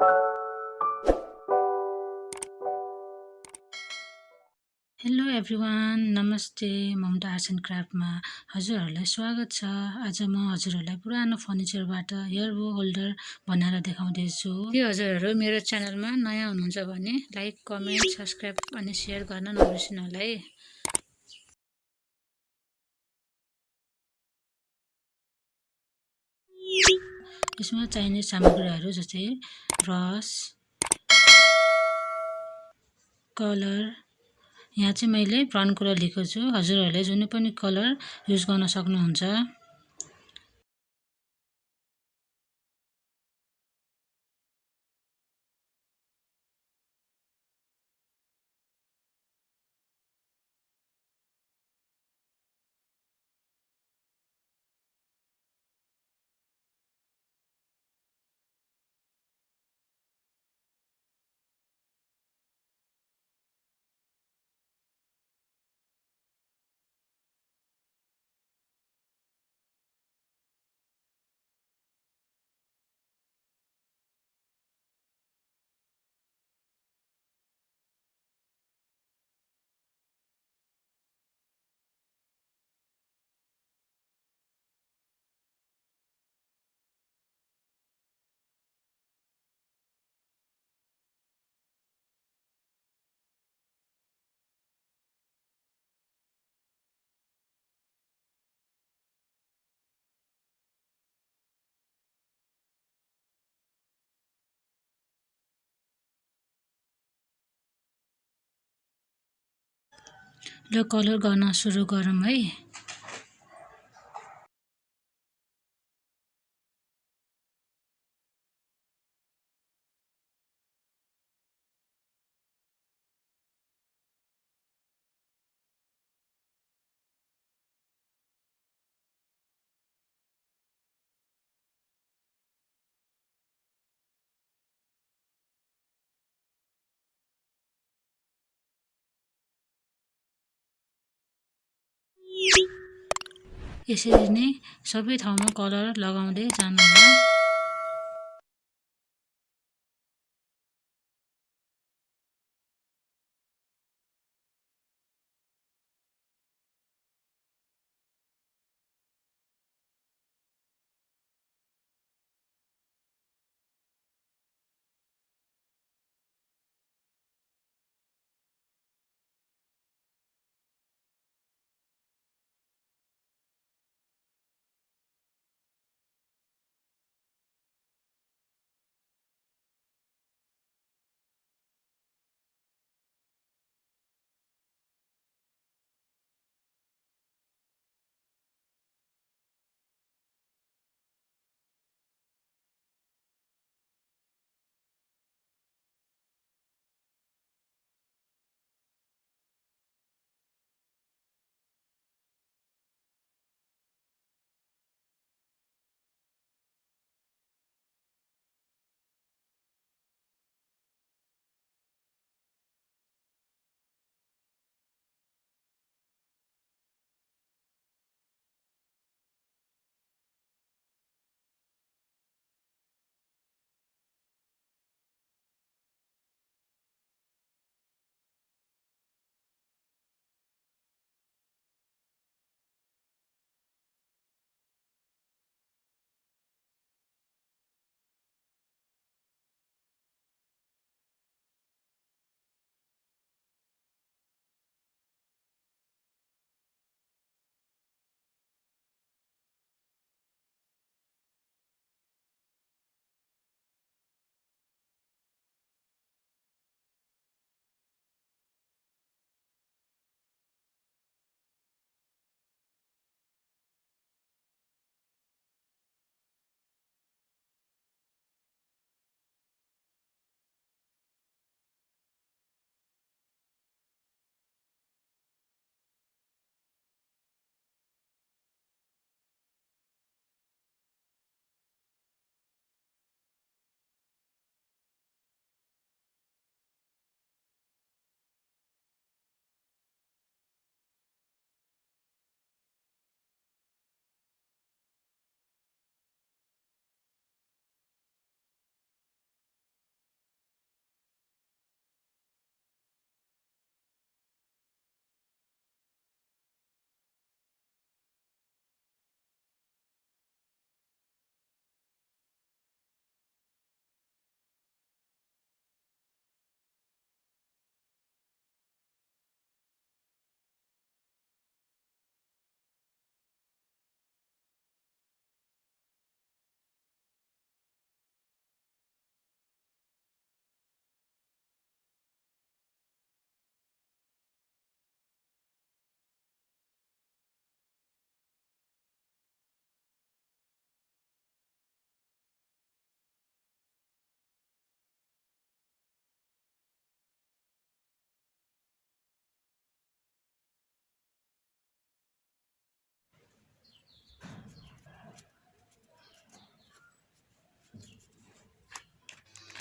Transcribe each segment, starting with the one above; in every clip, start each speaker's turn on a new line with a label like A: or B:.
A: Hello everyone नमस्ते Mamata arts and क्राफ्टमा हजुरहरूलाई स्वागत छ। आज म हजुरहरूलाई पुरानो फर्निचरबाट बो होल्डर बनाएर देखाउँदैछु। के हजुरहरू मेरो च्यानलमा नयाँ हुनुहुन्छ भने लाइक कमेन्ट सब्सक्राइब अनि सेयर गर्न नबिर्सिनु होला है। यसमा चाहिने सामग्रीहरू जस्तै ब्रस कलर यहाँ चाहिँ मैले ब्राउन कलर लिएको छु। हजुरहरूले जुनै पनि कलर युज गर्न सक्नुहुन्छ। ल कलर गर्न सुरु गरौँ है। यसरी नै सबै ठाउँमा कलर लगाउँदै जानुहोला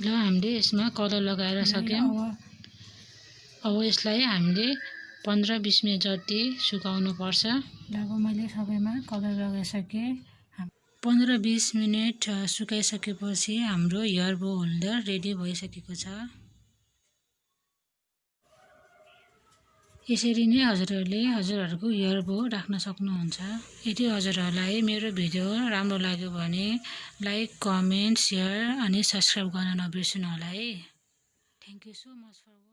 A: ल हामीले यसमा कलर लगाएर सक्यौँ।
B: अब।
A: यसलाई हामीले पन्ध्र बिस मिनट जति सुकाउनु पर्छ
B: अब मैले सबैमा कलर लगाइसकेँ।
A: पन्ध्र बिस मिनट सुकाइसकेपछि हाम्रो हेयर बो होल्डर रेडी भइसकेको छ। यसरी नै हजुरहरूले हजुरहरूको हेयर बो राख्न सक्नुहुन्छ। यदि हजुरहरूलाई मेरो भिडियो राम्रो लाग्यो भने लाइक कमेन्ट सेयर अनि सब्सक्राइब गर्न नबिर्सनु होला है thank you so much for